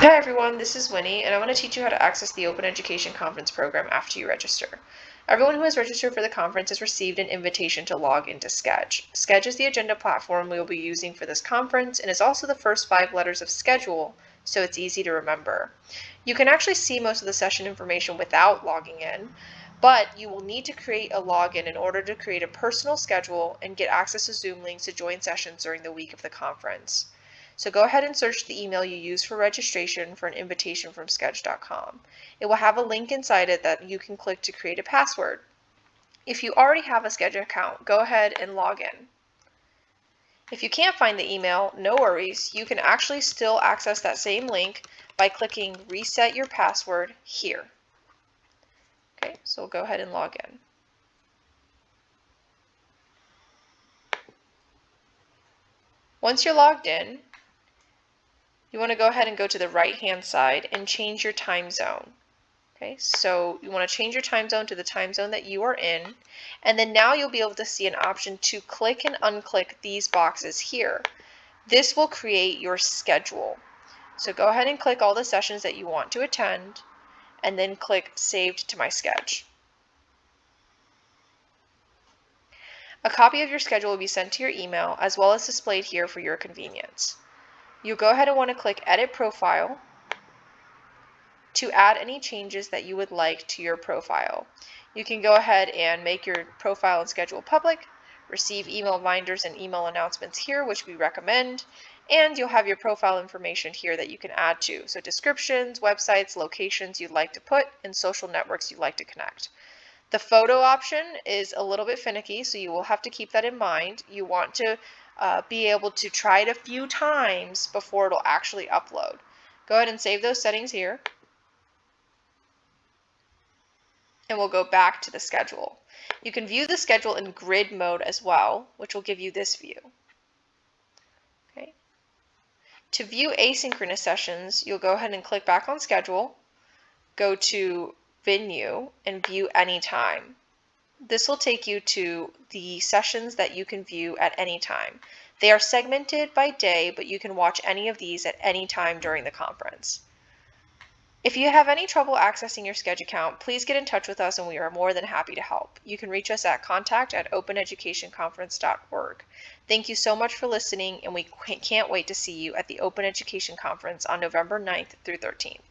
Hi everyone, this is Winnie, and I want to teach you how to access the Open Education Conference program after you register. Everyone who has registered for the conference has received an invitation to log into Sched. Sched is the agenda platform we will be using for this conference and is also the first five letters of schedule, so it's easy to remember. You can actually see most of the session information without logging in, but you will need to create a login in order to create a personal schedule and get access to Zoom links to join sessions during the week of the conference. So go ahead and search the email you used for registration for an invitation from Sched.com. It will have a link inside it that you can click to create a password. If you already have a Sched account, go ahead and log in. If you can't find the email, no worries. You can actually still access that same link by clicking reset your password here. Okay, so we'll go ahead and log in. Once you're logged in, you want to go ahead and go to the right hand side and change your time zone. Okay, so you want to change your time zone to the time zone that you are in, and then now you'll be able to see an option to click and unclick these boxes here. This will create your schedule. So go ahead and click all the sessions that you want to attend, and then click Saved to My Sched. A copy of your schedule will be sent to your email as well as displayed here for your convenience you go ahead and want to click Edit Profile to add any changes that you would like to your profile. You can go ahead and make your profile and schedule public, receive email reminders and email announcements here, which we recommend, and you'll have your profile information here that you can add to. So descriptions, websites, locations you'd like to put, and social networks you'd like to connect. The photo option is a little bit finicky, so you will have to keep that in mind. You want to uh, be able to try it a few times before it'll actually upload. Go ahead and save those settings here. And we'll go back to the schedule. You can view the schedule in grid mode as well, which will give you this view. Okay. To view asynchronous sessions, you'll go ahead and click back on schedule, go to venue, and view anytime. This will take you to the sessions that you can view at any time. They are segmented by day, but you can watch any of these at any time during the conference. If you have any trouble accessing your Sched account, please get in touch with us and we are more than happy to help. You can reach us at contact at openeducationconference.org. Thank you so much for listening and we can't wait to see you at the Open Education Conference on November 9th through 13th.